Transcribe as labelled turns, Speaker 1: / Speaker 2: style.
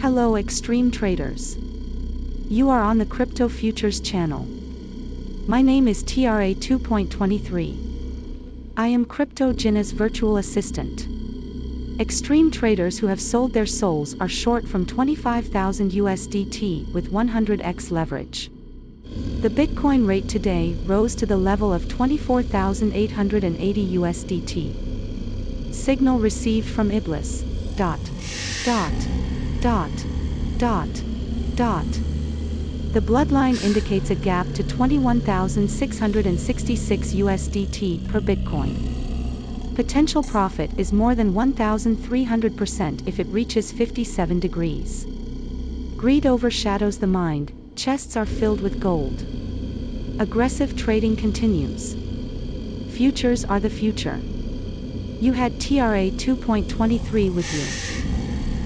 Speaker 1: Hello extreme traders. You are on the Crypto Futures channel. My name is TRA 2.23. I am Crypto Gina's virtual assistant. Extreme traders who have sold their souls are short from 25,000 USDT with 100x leverage. The Bitcoin rate today rose to the level of 24,880 USDT. Signal received from Iblis. Dot. Dot. Dot. Dot. Dot. The bloodline indicates a gap to 21,666 USDT per Bitcoin. Potential profit is more than 1,300% if it reaches 57 degrees. Greed overshadows the mind, chests are filled with gold. Aggressive trading continues. Futures are the future. You had TRA 2.23 with you.